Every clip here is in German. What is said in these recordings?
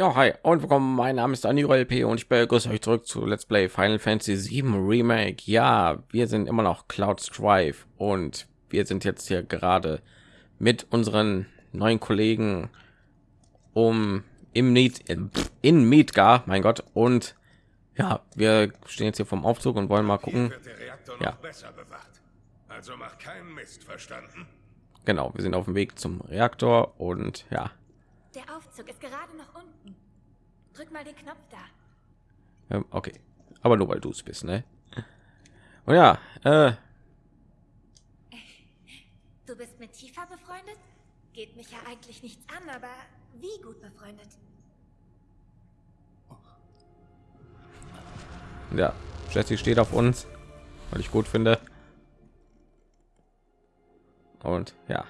Ja, hi und willkommen. Mein Name ist Aniro LP und ich begrüße euch zurück zu Let's Play Final Fantasy 7 Remake. Ja, wir sind immer noch Cloud Strife und wir sind jetzt hier gerade mit unseren neuen Kollegen um im in, in Midgar, mein Gott. Und ja, wir stehen jetzt hier vom Aufzug und wollen mal gucken. Ja. Also mach keinen Mist, verstanden? Genau, wir sind auf dem Weg zum Reaktor und ja. Der Aufzug ist gerade noch unten. Drück mal den Knopf da. Ähm, okay, aber nur weil du es bist, ne? Und ja, äh, Du bist mit Tifa befreundet? Geht mich ja eigentlich nichts an, aber wie gut befreundet? ja, Jessie steht auf uns, weil ich gut finde. Und ja,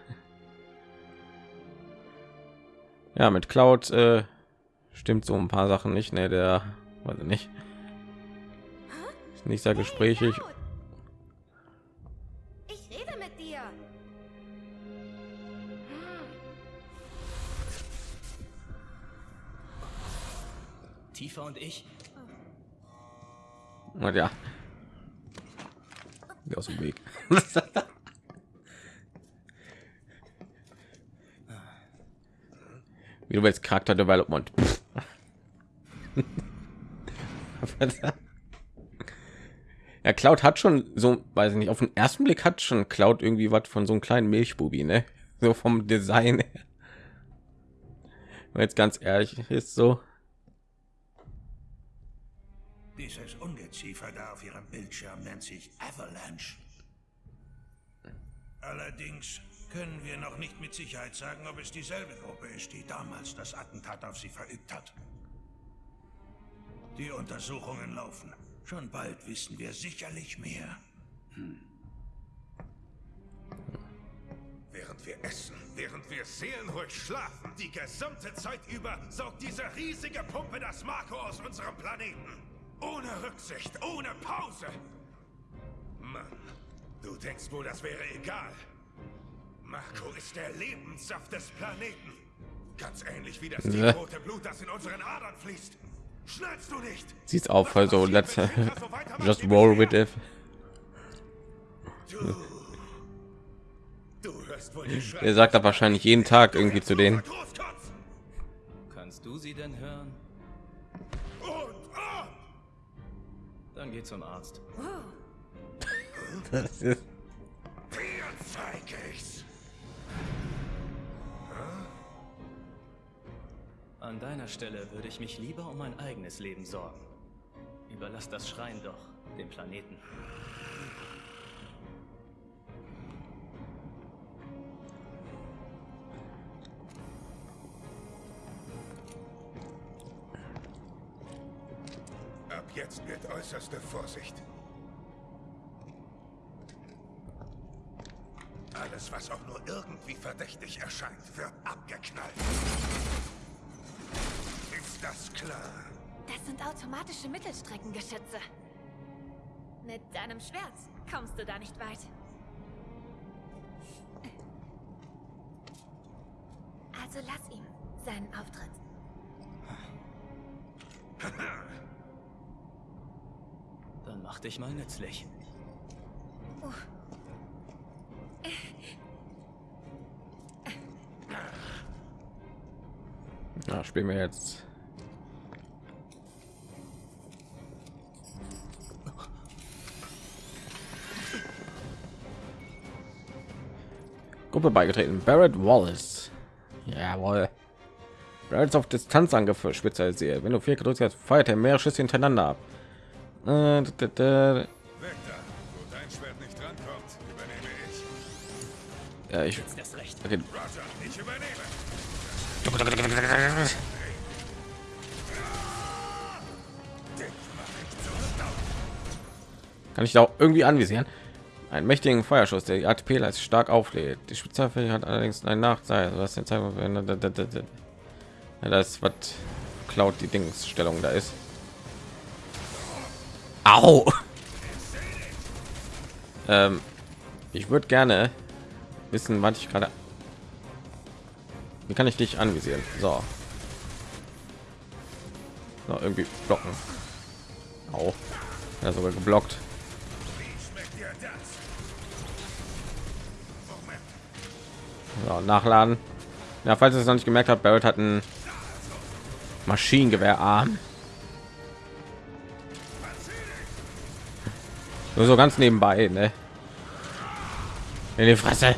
ja, mit Cloud äh, stimmt so ein paar Sachen nicht. Ne, der weiß ich nicht, ist nicht sehr gesprächig. Ich rede mit dir. Tifa und ich. Und ja, aus dem Weg. Wie du willst Charakter Development. ja, Cloud hat schon so, weiß ich nicht, auf den ersten Blick hat schon Cloud irgendwie was von so einem kleinen Milchbubi, ne? So vom Design her. Wenn jetzt ganz ehrlich ist so. Dieses Ungeziefer da auf ihrem Bildschirm nennt sich Avalanche. Allerdings können wir noch nicht mit Sicherheit sagen, ob es dieselbe Gruppe ist, die damals das Attentat auf sie verübt hat. Die Untersuchungen laufen. Schon bald wissen wir sicherlich mehr. Während wir essen, während wir seelenruhig schlafen, die gesamte Zeit über saugt diese riesige Pumpe das Marco aus unserem Planeten. Ohne Rücksicht, ohne Pause. Mann, du denkst wohl, das wäre egal. Marco ist der Lebenssaft des Planeten. Ganz ähnlich wie das Ja. rote Blut, das in unseren Adern fließt. Schnallst du nicht? Sieht's auf, also let's just roll with it. Du, du Er sagt da wahrscheinlich jeden Tag irgendwie zu denen. Kannst du sie denn hören? Und ab! Dann geh zum Arzt. Das ist, Stelle würde ich mich lieber um mein eigenes Leben sorgen. Überlass das Schreien doch dem Planeten. Ab jetzt wird äußerste Vorsicht. Alles, was auch nur irgendwie verdächtig erscheint, wird abgeknallt. Ist das klar? Das sind automatische Mittelstreckengeschütze. Mit deinem Schwert kommst du da nicht weit. Also lass ihm seinen Auftritt. Dann mach dich mal nützlich. ja, spielen wir jetzt. Gruppe beigetreten. Barrett Wallace. Jawohl. Barrett ist auf Distanzangriffe spezialisiert. Wenn du vier gedrückt hast, feuert er mehrere Schüsse hintereinander ab. Äh, da, da. Ja, ich. Okay. Roger, ich übernehme. Kann ich da auch irgendwie anvisieren? Einen mächtigen Feuerschuss, der die ATP-Leiste stark auflädt. Die Spezialfähigkeit hat allerdings einen Nachteil. Was den Zeit ja, das was klaut die Dingsstellung da ist. Au! ähm, ich würde gerne wissen, was ich gerade. Wie kann ich dich anvisieren? So. So, irgendwie blocken. Auch. Ja, sogar geblockt. So, nachladen. Ja, falls ihr es noch nicht gemerkt habt, Barrett hat ein Maschinengewehrarm. Nur so ganz nebenbei, ne? In die Fresse.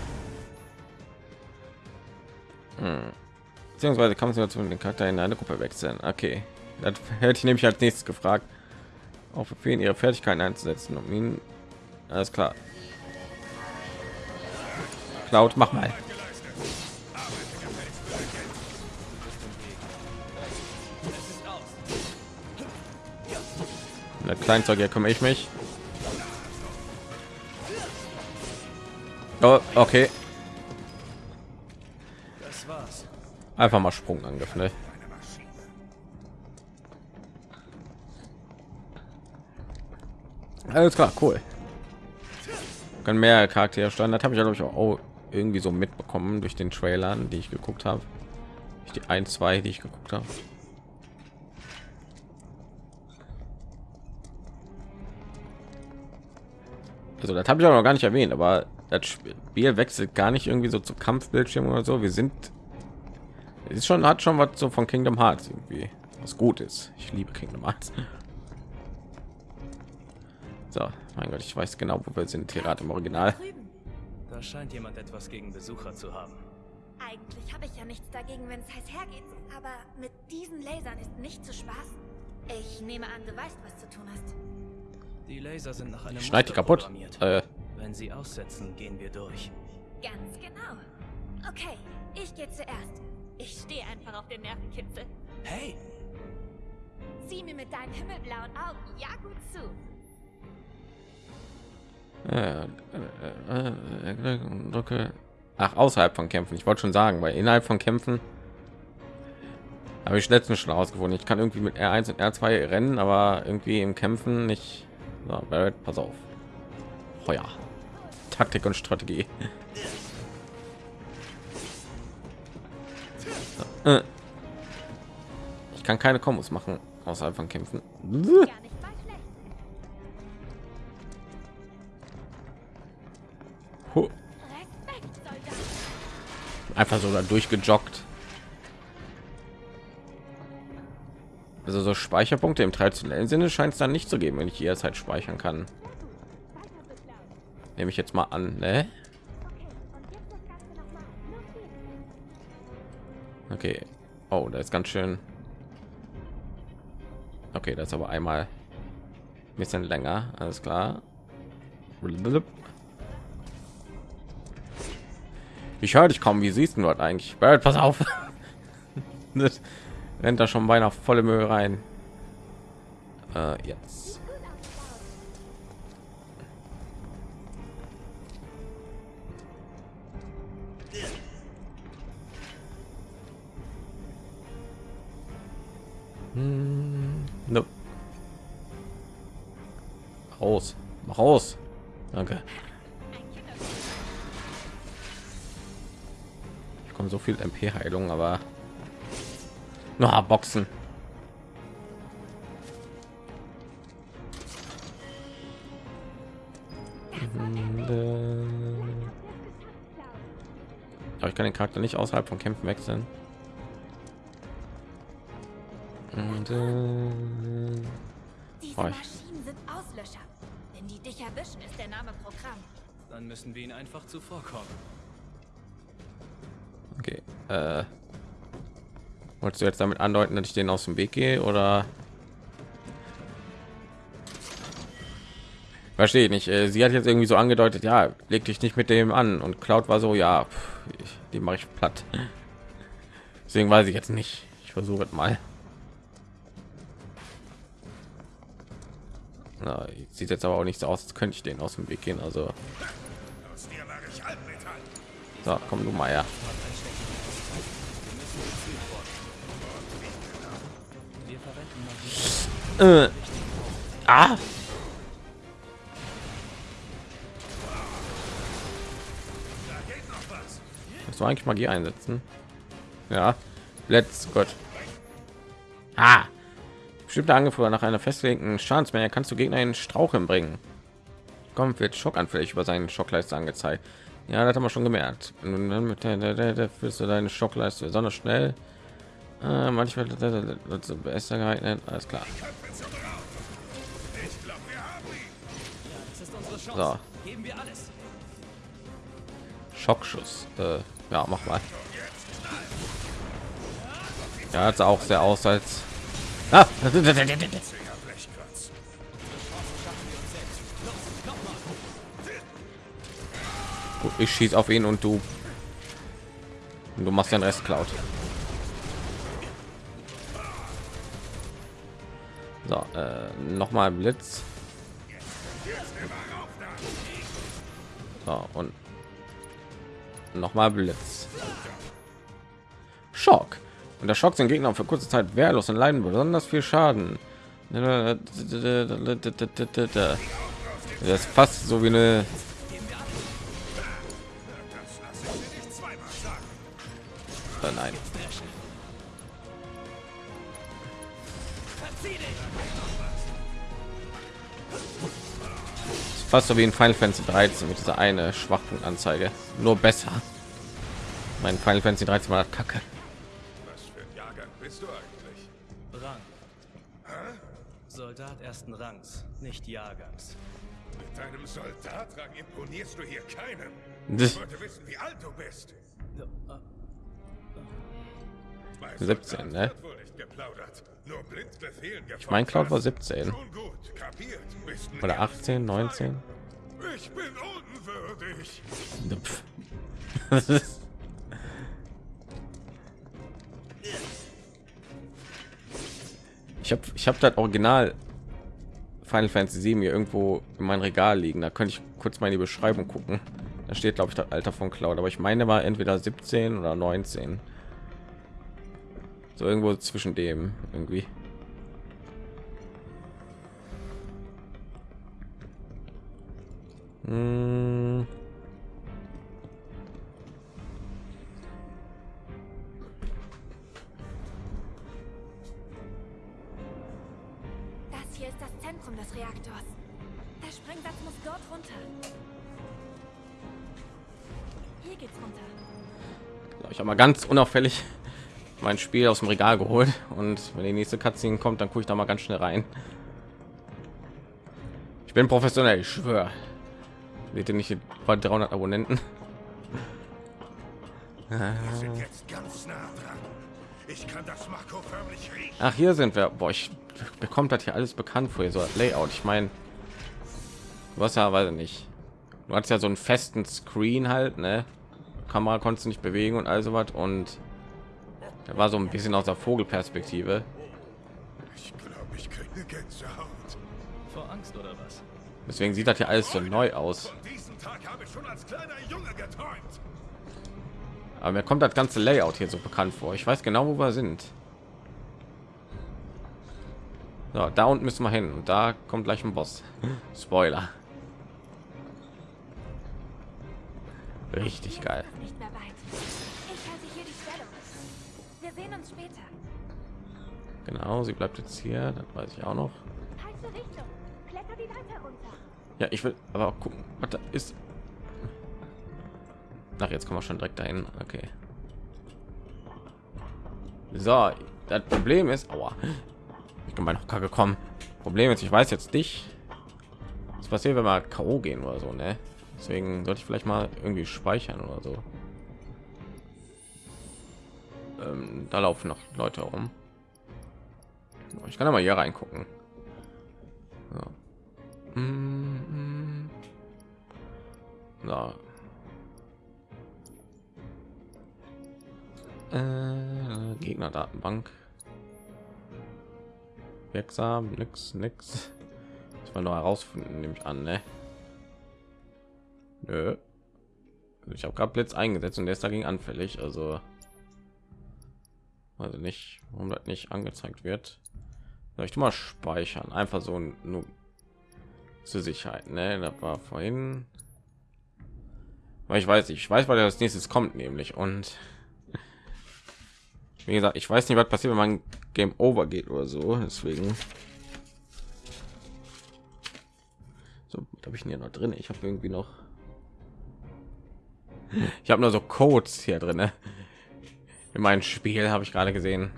Hm. Beziehungsweise kann man zu den Charakter in eine Gruppe wechseln. Okay, das hätte ich nämlich als nächstes gefragt. Auf Befehlen ihre Fertigkeiten einzusetzen, um ihn. Alles klar. Cloud, mach mal. Der Kleinzeug, kümmere ich mich. Oh, okay. Einfach mal Sprungangriff, ne? Alles klar, cool. Können mehr Charaktere steuern. Das habe ich glaube ich auch irgendwie so mitbekommen durch den Trailern, die ich geguckt habe. Die ein, zwei, die ich geguckt habe. Also das habe ich auch noch gar nicht erwähnt, aber das Spiel wechselt gar nicht irgendwie so zu Kampfbildschirm oder so. Wir sind es ist schon hat schon was so von Kingdom Hearts irgendwie, was gut ist. Ich liebe Kingdom Hearts. So, mein Gott, ich weiß genau, wo wir sind. Hier gerade im Original. Da scheint jemand etwas gegen Besucher zu haben. Eigentlich habe ich ja nichts dagegen, wenn es heiß hergeht. Aber mit diesen Lasern ist nicht zu spaßen. Ich nehme an, du weißt, was zu tun hast. Die Laser sind nach einem Schneid die kaputt. Äh, Wenn sie aussetzen, gehen wir durch. Ganz genau. Okay, ich gehe zuerst. Ich stehe einfach auf den Nervenkitzel. Hey, Sieh mir mit deinen himmelblauen Augen ja gut zu. äh, äh, äh, drücke. Ach, außerhalb von Kämpfen. Ich wollte schon sagen, weil innerhalb von Kämpfen habe ich letztens schon ausgefunden. Ich kann irgendwie mit R1 und R2 rennen, aber irgendwie im Kämpfen nicht. So, Barrett, pass auf. Feuer. Taktik und Strategie. Äh. Ich kann keine Kombos machen außerhalb von Kämpfen. Einfach so da durchgejoggt. Also so Speicherpunkte im traditionellen Sinne scheint es dann nicht zu geben, wenn ich jederzeit speichern kann. Nehme ich jetzt mal an, ne? Okay. Oh, da ist ganz schön. Okay, das ist aber einmal ein bisschen länger. Alles klar. Ich höre dich kaum. Wie siehst du dort eigentlich? Barrett, pass auf. rennt da schon beinahe volle Mühe rein. Äh, jetzt. Hm, nope. Raus. Mach raus. Danke. Ich komme so viel MP Heilung, aber na Boxen. Aber ich kann den Charakter nicht außerhalb von Kämpfen wechseln. Und, äh, Diese Oh, sind Auslöscher. Wenn die dich erwischen, ist der Name Programm. dann müssen wir ihnen einfach zuvorkommen. okay. Äh, wolltest du jetzt damit andeuten, dass ich den aus dem Weg gehe oder? Verstehe ich nicht. Äh, Sie hat jetzt irgendwie so angedeutet, ja, leg dich nicht mit dem an. Und Cloud war so, ja, ich, die mache ich platt. Deswegen weiß ich jetzt nicht. Ich versuche es mal. Na, sieht jetzt aber auch nicht so aus, als könnte ich den aus dem Weg gehen. Also, so, komm du mal her. Wir verwenden Magie. Äh, ah, Da geht noch was. Musst du eigentlich Magie einsetzen? Ja. Let's Gott. Ah. Bestimmte Angriffe nach einer festgelegten Schadensmenge kannst du Gegner in Straucheln bringen. Kommt wird schockanfällig über seinen Schockleiste angezeigt. Ja, das haben wir schon gemerkt. Und dann mit der, der, der führst du deine Schockleiste besonders schnell. Äh, manchmal dazu besser geeignet. Alles klar. So. Schockschuss. Äh, ja, mach mal. Ja, hat auch sehr aus als. Ah! Gut, ich schieße auf ihn und du. Und du machst den Rest klaut. So, äh, noch mal Blitz. So, und noch mal Blitz. Schock. Und der Schock sind Gegner für kurze Zeit wehrlos und leiden besonders viel Schaden. Das ist fast so wie eine Das Fast so wie in Final Fantasy 13 mit dieser eine Schwachpunktanzeige. Nur besser. Mein Final Fantasy 13 war kacke. Was für ein Jahrgang bist du eigentlich? Rang. Soldat ersten Rangs, nicht Jahrgangs. Mit deinem Soldatrang imponierst du hier keinem. Das- Ich wollte wissen, wie alt du bist. 17, ne? Ich meine, Cloud war 17 oder 18, 19. Ich bin unwürdig. ich habe ich habe das Original Final Fantasy 7 hier irgendwo in meinem Regal liegen. Da könnte ich kurz mal in die Beschreibung gucken. Da steht glaube ich das Alter von Cloud, aber ich meine war entweder 17 oder 19. So irgendwo zwischen dem irgendwie. Hm. Das hier ist das Zentrum des Reaktors. Der Sprengsatz muss dort runter. Hier geht's runter. Ich habe mal ganz unauffällig mein Spiel aus dem Regal geholt und wenn die nächste Cutscene kommt, dann gucke ich da mal ganz schnell rein. Ich bin professionell, ich schwöre. Seht ihr nicht bei 300 Abonnenten? Ach, hier sind wir. Boah, ich bekommt das hier alles bekannt vor so Layout. Ich meine, was ja, weiß ich nicht. Du hast ja so einen festen Screen halt, ne? Kamera konntest du nicht bewegen und all sowas und da war so ein bisschen aus der Vogelperspektive. Ich glaube, ich kriege Gänsehaut. Vor Angst oder was? Deswegen sieht das hier alles so neu aus. Von diesem Tag habe ich schon als kleiner Junge geträumt. Aber mir kommt das ganze Layout hier so bekannt vor. Ich weiß genau, wo wir sind. So, da unten müssen wir hin und da kommt gleich ein Boss. Spoiler. Richtig geil. Nicht uns später. Genau, sie bleibt jetzt hier. Das weiß ich auch noch. Falsche Richtung. Kletter die Leiter runter. Ja, ich will aber auch gucken, was da ist. Ach, jetzt kommen wir schon direkt dahin. Okay. So, das Problem ist, aua, ich bin bei noch kacke gekommen. Problem ist, ich weiß jetzt nicht, was passiert, wenn wir K.O. gehen oder so, ne? Deswegen sollte ich vielleicht mal irgendwie speichern oder so. Ähm, da laufen noch Leute rum. Ich kann mal hier reingucken. So. Mhm. So. Äh, Gegnerdatenbank. Wirksam, nix, nix. Das war nur herausfinden, nehme ich an, ne? Nö. Also ich habe gerade Blitz eingesetzt und der ist dagegen anfällig, also also nicht, warum das nicht angezeigt wird. Soll ich tu mal speichern, einfach so nur zur Sicherheit, ne? Das war vorhin. Weil ich weiß, ich weiß, weil das nächstes kommt, nämlich und Wie gesagt, ich weiß nicht, was passiert, wenn man Game Over geht oder so. Deswegen. So, habe ich hier noch drin? Ich habe irgendwie noch. Ich habe nur so Codes hier drin. In meinem Spiel habe ich gerade gesehen.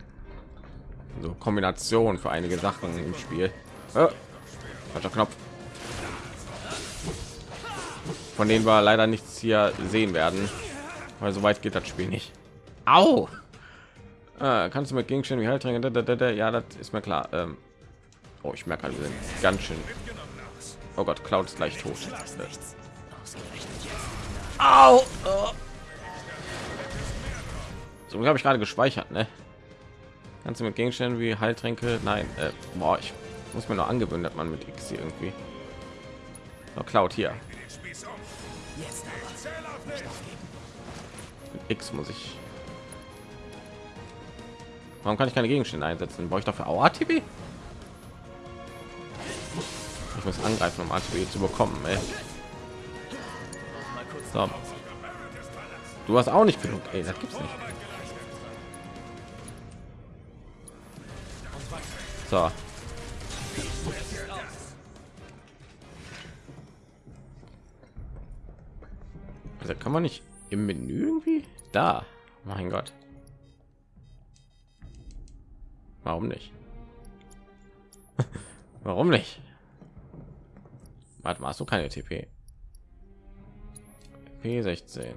So Kombination für einige Sachen im Spiel. Oh, Knopf. Von denen wir leider nichts hier sehen werden, weil so weit geht das Spiel nicht. Au! Ah, kannst du mit Gegenständen wie Heiltränke? Ja, das ist mir klar. Ähm, oh, ich merke, wir sind ganz schön. Oh Gott, Cloud ist gleich tot. Au! Oh. So habe ich gerade gespeichert, ne? Kannst du mit Gegenständen wie Heiltränke? Nein, äh, boah, ich muss mir noch angewöhnen, dass man mit X hier irgendwie. Noch Cloud hier. Mit X muss ich. Warum kann ich keine Gegenstände einsetzen? Brauche ich dafür auch ATB? Ich muss angreifen, um ATB zu bekommen. Ey. So. Du hast auch nicht genug. Ey, das gibt's nicht. So. Also kann man nicht im Menü irgendwie da. Mein Gott. Warum nicht? Warum nicht? Warte mal, hast du keine TP? P16.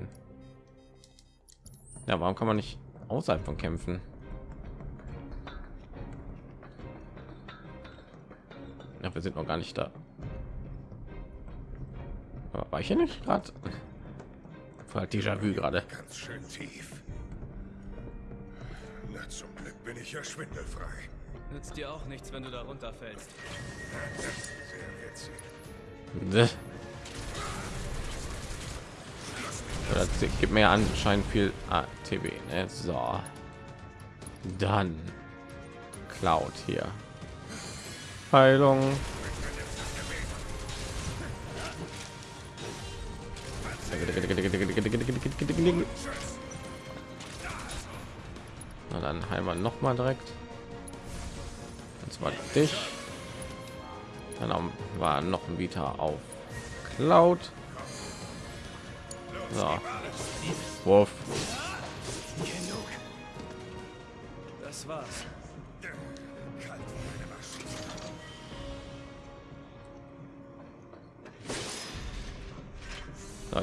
Ja, warum kann man nicht außerhalb von kämpfen? Ja, wir sind noch gar nicht da. Aber war ich hier nicht gerade? Halt Déjà-vu gerade. Ganz schön tief. Na, zum Glück bin ich ja schwindelfrei. Nützt dir auch nichts, wenn du da runterfällst. Sehr witzig. Das gibt mir anscheinend viel ATB. Ne? So. Dann Cloud hier. Heilung. Na dann heilen wir noch mal direkt. Und zwar dich. Dann war noch ein Vita auf Cloud. So. Wurf.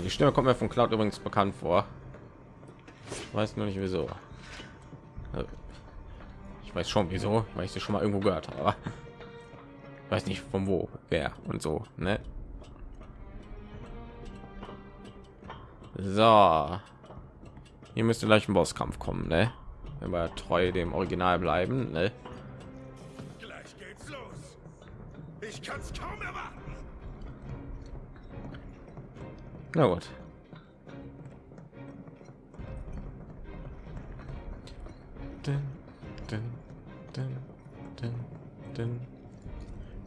Die Stimme kommt mir von Cloud übrigens bekannt vor. Ich weiß nur nicht wieso. Also, ich weiß schon wieso, weil ich sie schon mal irgendwo gehört habe. Ich weiß nicht von wo, wer und so. Ne? So, hier müsste gleich ein Bosskampf kommen, ne? Wenn wir treu dem Original bleiben, ne? Gleich geht's los. Ich kann's kaum erwarten. Na gut.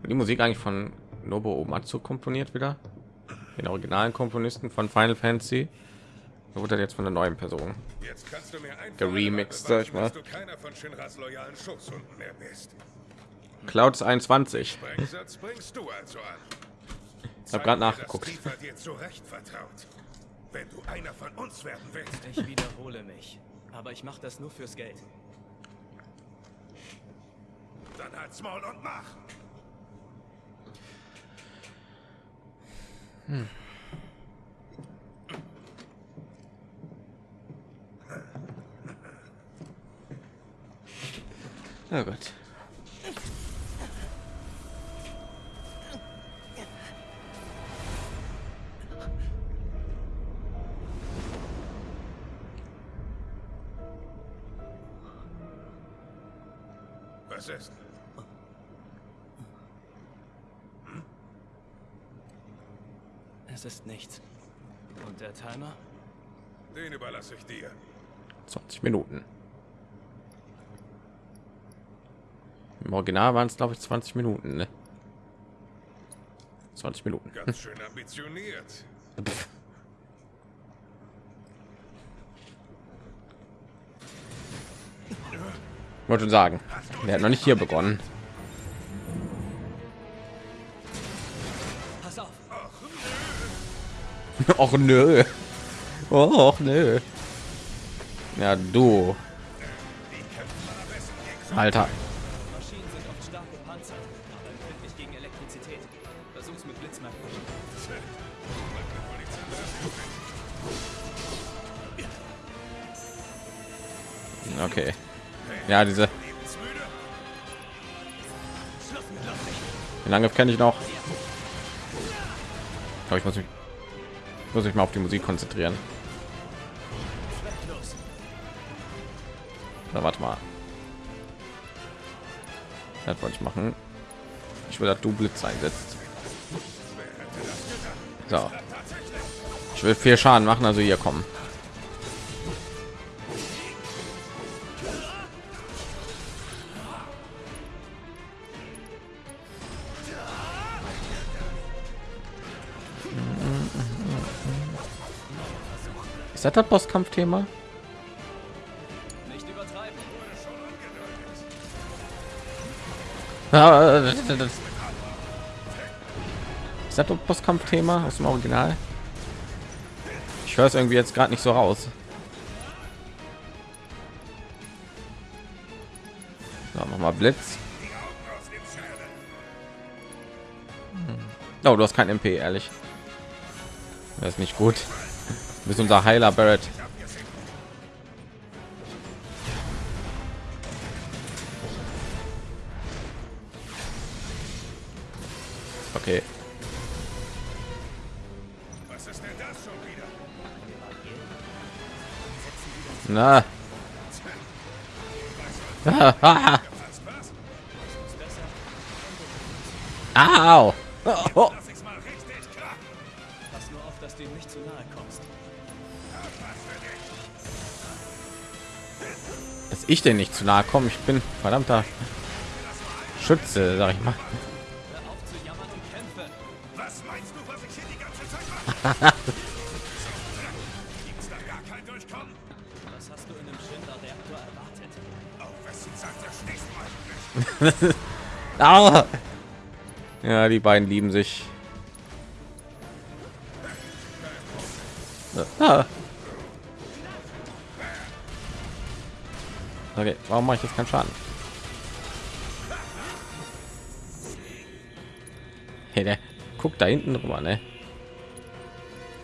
Die Musik eigentlich von Nobuo Uematsu komponiert wieder, den originalen Komponisten von Final Fantasy. Da wurde jetzt von der neuen Person Jetzt kannst du mir geremixed, sag ich mal. dass du keiner von Shinras loyalen Schoßhunden mehr bist. Clouds 21. Sprengsatz bringst du also an. Ich habe gerade nachgeguckt. Dir zu Recht vertraut. Wenn du einer von uns werden willst, Ich wiederhole mich. Aber ich mache das nur fürs Geld. dann halt's Maul und mach. Oh Gott. Ist? Es ist nichts. Und der Timer? Den überlasse ich dir. 20 Minuten. Im Original waren es glaube ich 20 Minuten. Ne? 20 Minuten. Ganz schön ambitioniert. wollte schon sagen der hat noch nicht hier begonnen. Och nö. Och nö. Ja, du. Alter. Okay. Ja, diese. Den Angriff kenne ich noch. Aber ich muss mich, muss mich mal auf die Musik konzentrieren. Na, warte mal. Das wollte ich machen. Ich will, dass du Blitz einsetzt. So. Ich will viel Schaden machen, also hier kommen. Das das Bosskampfthema? Ah, das- Ist das Bosskampfthema aus dem Original? Ich höre es irgendwie jetzt gerade nicht so raus. So, mach mal Blitz. Oh, du hast kein MP, ehrlich. Das ist nicht gut. Bist unser Heiler, Barrett. Okay. Was ist denn das schon wieder? Na. Au. Oh. Lass ich denn nicht zu nahe komme. Ich bin verdammter Schütze, sag ich mal. Hör auf zu jammern und warum mache ich jetzt keinen Schaden? Hey, der guckt da hinten drüber, ne?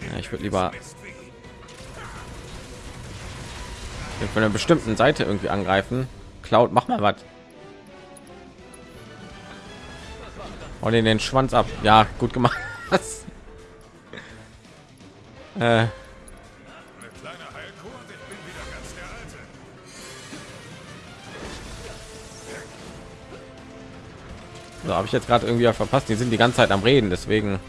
Ja, ich würde lieber von einer bestimmten Seite irgendwie angreifen. Cloud, mach mal was. Und in den Schwanz ab. Ja, gut gemacht. äh, habe ich jetzt gerade irgendwie verpasst. Die sind die ganze Zeit am Reden, deswegen.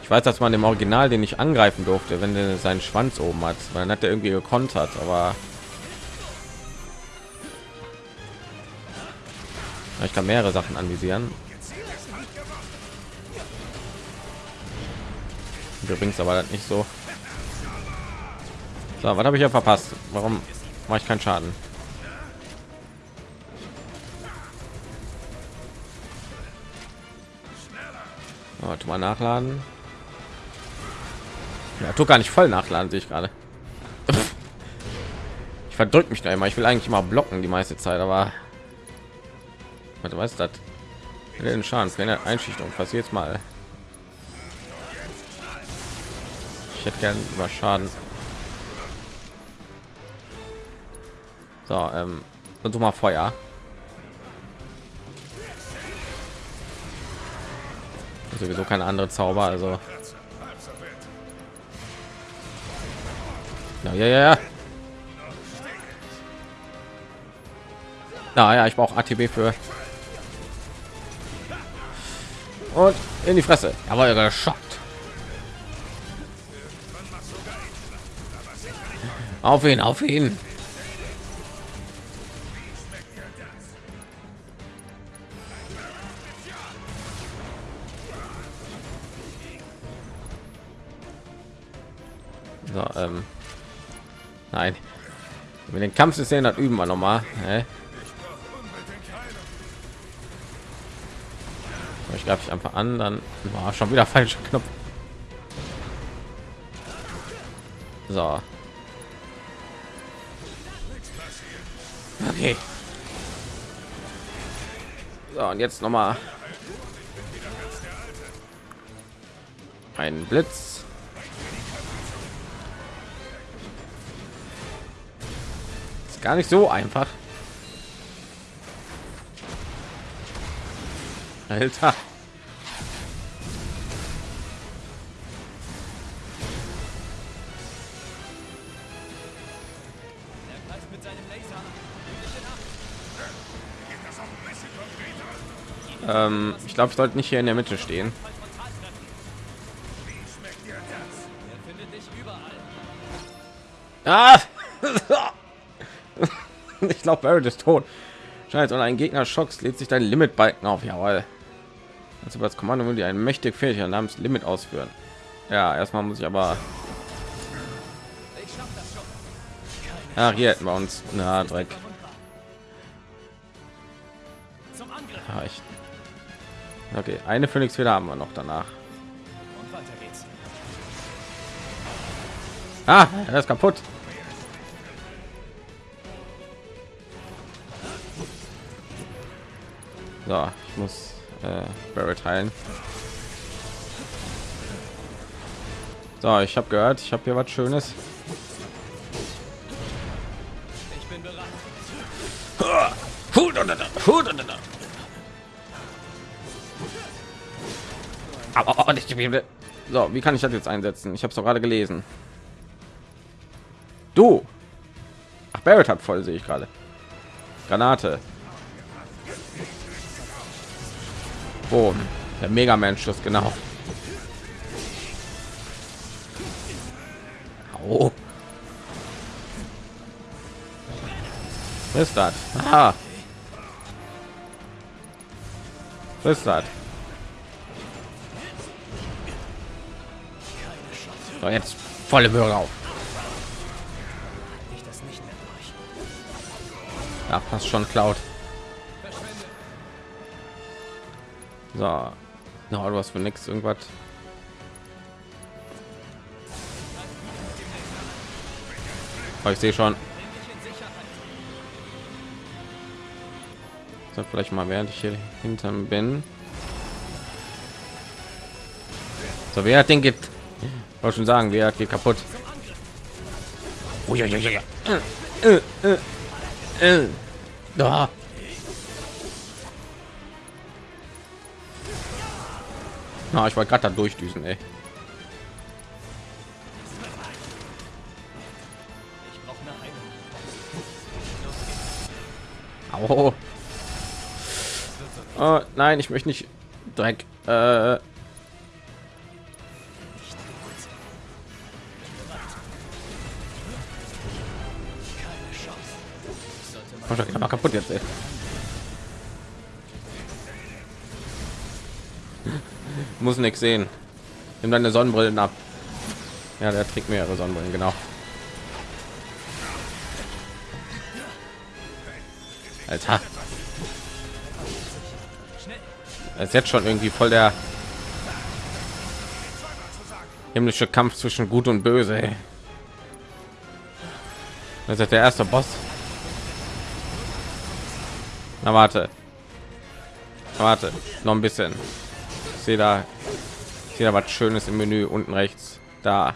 Ich weiß, dass man im Original den nicht angreifen durfte, wenn der seinen Schwanz oben hat. Weil Dann hat er irgendwie gekontert, aber ich kann mehrere Sachen anvisieren. Übrigens aber nicht so. So, was habe ich ja verpasst? Warum mache ich keinen Schaden? Tu mal nachladen. Ja, tu gar nicht voll nachladen, sehe ich gerade. Ich verdrück mich da immer. Ich will eigentlich immer blocken die meiste Zeit, aber Warte, was ist das? Den Schaden, keine Einschüchterung. Passiert mal. Ich hätte gern über Schaden. So, ähm, und mal Feuer. Sowieso keine andere Zauber, also. Ja, ja, ja. Na ich brauche ATB für. Und in die Fresse. Aber er geschockt. Auf ihn, auf ihn. So, ähm. Nein. Mit den Kampfszenen hat üben wir noch mal. Hä? Ich glaube, ich einfach an, dann war schon wieder falscher Knopf. So. Okay. So, und jetzt noch mal ein Blitz. Gar nicht so einfach. Alter. Ähm, ich glaube, ich sollte nicht hier in der Mitte stehen. Ah! Glaube, Barrett ist tot. Scheiße, und ein Gegner schocks lädt sich dein Limit-Balken auf. Jawohl. Also das Kommando will die einen mächtig Fähigkeit namens Limit ausführen. Ja, erstmal muss ich aber. Ach, hier hätten wir uns. Na, Dreck. Ah. Okay, eine Phoenix wieder haben wir noch danach. Ah, er ist kaputt. So, ich muss äh, Barrett heilen. So, ich habe gehört, ich habe hier was Schönes. Ich bin bereit. Nicht so, wie kann ich das jetzt einsetzen? Ich habe es doch gerade gelesen. Du. Ach, Barrett hat voll, sehe ich gerade. Granate. Boom. Der Mega Man Schuss genau. Oh. Was ist das? Ah. Was ist das? So, jetzt volle Bürger auf. Ja, passt schon Cloud. So, no, du hast für nichts irgendwas. Oh, ich sehe schon. So, vielleicht mal während ich hier hinterm bin. So, wer hat den gibt? Wollte schon sagen, wer geht kaputt. Oh, ja, ja, ja, ja. Äh, äh, äh. äh. Na, ich war gerade da durchdüsen, ey. Oh. oh. nein, ich möchte nicht Dreck. Äh. Oh, kaputt jetzt. Ey. Muss nichts sehen. Nimm deine Sonnenbrillen ab. Ja, der trägt mehrere Sonnenbrillen, genau. Alter. Es ist jetzt schon irgendwie voll der himmlische Kampf zwischen Gut und Böse. Ey. Das ist der erste Boss. Na warte. Warte, noch ein bisschen. Ich sehe da was Schönes im Menü unten rechts. Da.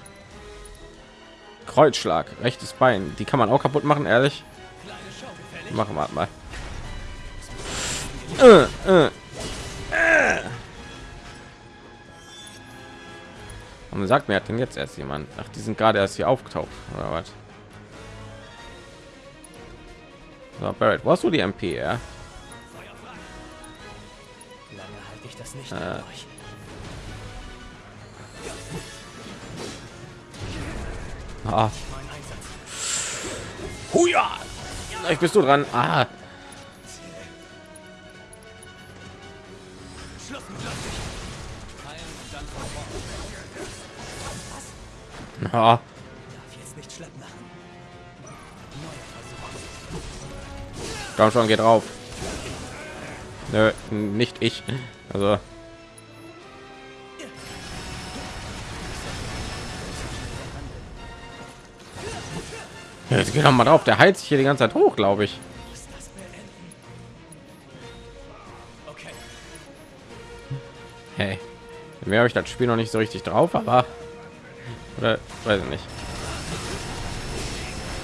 Kreuzschlag, rechtes Bein. Die kann man auch kaputt machen, ehrlich. Machen wir mal. Äh, äh. Und sagt mir hat denn jetzt erst jemand? Ach, die sind gerade erst hier aufgetaucht oder was? So, Barrett, wo hast du die MP? Ja? Halte ich das nicht äh. Ah. Huja! Ich bist du dran. Ah. Ah. Komm schon, geht drauf. Nö, nicht ich. Also Jetzt geht doch mal drauf. Der heizt sich hier die ganze Zeit hoch, glaube ich. Hey, mehr habe ich das Spiel noch nicht so richtig drauf, aber oder weiß ich nicht.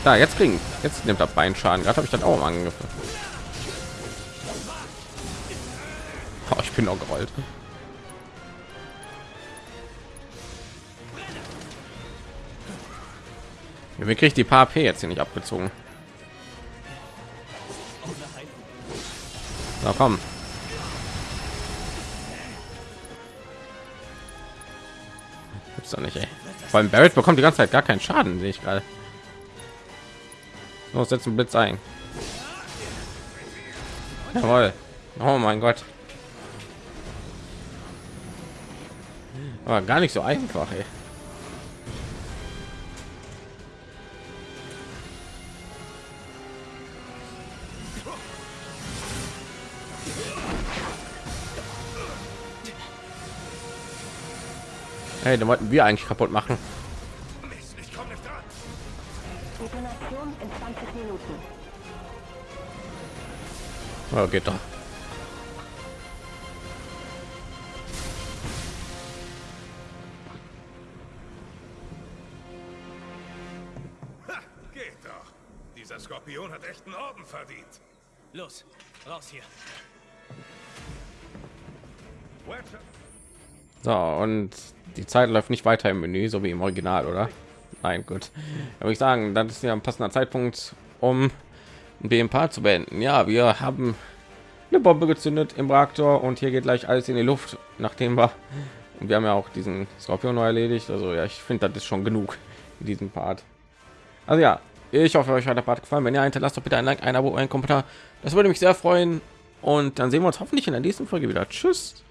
Da jetzt kriegen, jetzt nimmt er Bein Schaden. Gerade habe ich dann auch angegriffen. Bin auch gerollt. Wie kriegt die paar P jetzt hier nicht abgezogen? Na komm. Gibt's doch nicht, ey. Vor allem Barrett bekommt die ganze Zeit gar keinen Schaden, sehe ich gerade. Los, setzen Blitz ein. Jawohl. Oh mein Gott. Aber gar nicht so einfach, ey. Hey, den wollten wir eigentlich kaputt machen. Mist, ich komme nicht dran. Detonation in 20 Minuten. Oh, geht doch. Dieser Skorpion hat echten Orden verdient. Los, raus hier. So, und die Zeit läuft nicht weiter im Menü, so wie im Original, oder? Nein, gut. Da würde ich sagen, das ist ja ein passender Zeitpunkt, um den Part zu beenden. Ja, wir haben eine Bombe gezündet im Reaktor und hier geht gleich alles in die Luft, nachdem wir und wir haben ja auch diesen Skorpion neu erledigt. Also ja, ich finde, das ist schon genug in diesem Part. Also ja, ich hoffe, euch hat der Part gefallen. Wenn ihr hinterlasst, doch bitte ein Like, ein Abo, ein Kommentar. Das würde mich sehr freuen. Und dann sehen wir uns hoffentlich in der nächsten Folge wieder. Tschüss.